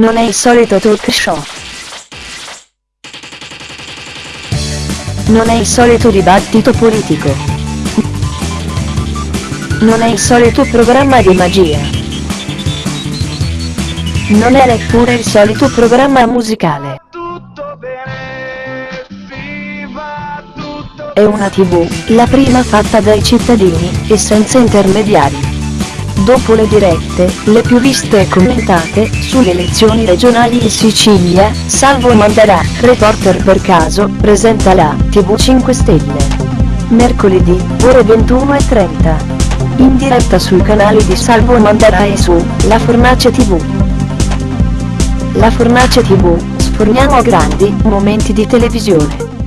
Non è il solito talk show. Non è il solito dibattito politico. Non è il solito programma di magia. Non è neppure il solito programma musicale. È una tv, la prima fatta dai cittadini, e senza intermediari. Dopo le dirette, le più viste e commentate, sulle elezioni regionali in Sicilia, Salvo Mandarà, reporter per caso, presenta la TV 5 Stelle. Mercoledì, ore 21.30. In diretta sui canali di Salvo Mandarà e su La Fornace TV. La Fornace TV, sforniamo grandi momenti di televisione.